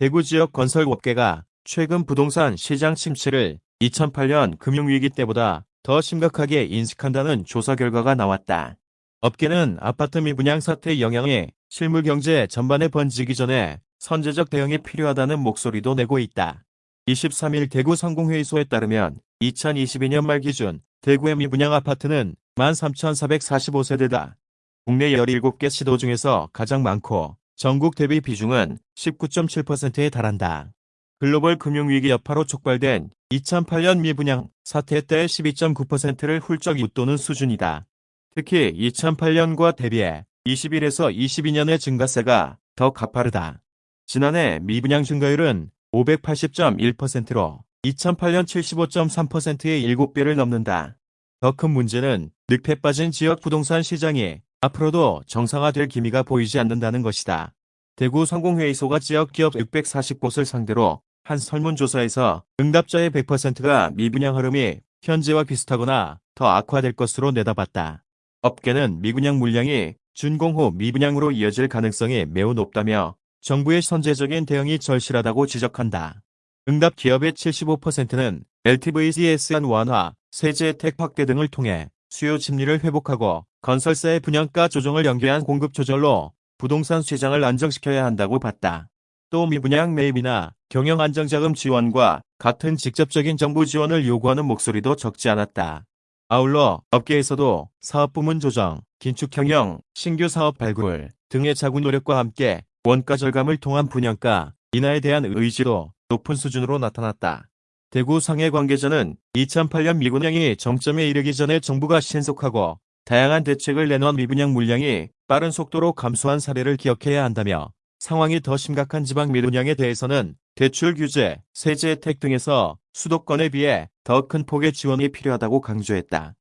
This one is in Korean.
대구 지역 건설업계가 최근 부동산 시장 침체를 2008년 금융위기 때보다 더 심각하게 인식한다는 조사 결과가 나왔다. 업계는 아파트 미분양 사태의 영향이 실물 경제 전반에 번지기 전에 선제적 대응이 필요하다는 목소리도 내고 있다. 23일 대구 상공회의소에 따르면 2022년 말 기준 대구의 미분양 아파트는 13,445세대다. 국내 17개 시도 중에서 가장 많고 전국 대비 비중은 19.7%에 달한다. 글로벌 금융위기 여파로 촉발된 2008년 미분양 사태 때 12.9%를 훌쩍 웃도는 수준이다. 특히 2008년과 대비해 21에서 22년의 증가세가 더 가파르다. 지난해 미분양 증가율은 580.1%로 2008년 75.3%의 7배를 넘는다. 더 큰 문제는 늑패 빠진 지역 부동산 시장이 앞으로도 정상화될 기미가 보이지 않는다는 것이다. 대구 상공회의소가 지역 기업 640곳을 상대로 한 설문조사에서 응답자의 100%가 미분양 흐름이 현재와 비슷하거나 더 악화될 것으로 내다봤다. 업계는 미분양 물량이 준공 후 미분양으로 이어질 가능성이 매우 높다며 정부의 선제적인 대응이 절실하다고 지적한다. 응답 기업의 75%는 LTV-CSN 완화, 세제 혜택 확대 등을 통해 수요 심리를 회복하고 건설사의 분양가 조정을 연계한 공급 조절로 부동산 시장을 안정시켜야 한다고 봤다. 또 미분양 매입이나 경영 안정자금 지원과 같은 직접적인 정부 지원을 요구하는 목소리도 적지 않았다. 아울러 업계에서도 사업 부문 조정, 긴축 경영, 신규 사업 발굴 등의 자구 노력과 함께 원가 절감을 통한 분양가 인하에 대한 의지도 높은 수준으로 나타났다. 대구 상해 관계자는 2008년 미분양이 정점에 이르기 전에 정부가 신속하고 다양한 대책을 내놓은 미분양 물량이 빠른 속도로 감소한 사례를 기억해야 한다며 상황이 더 심각한 지방 미분양에 대해서는 대출 규제, 세제 혜택 등에서 수도권에 비해 더 큰 폭의 지원이 필요하다고 강조했다.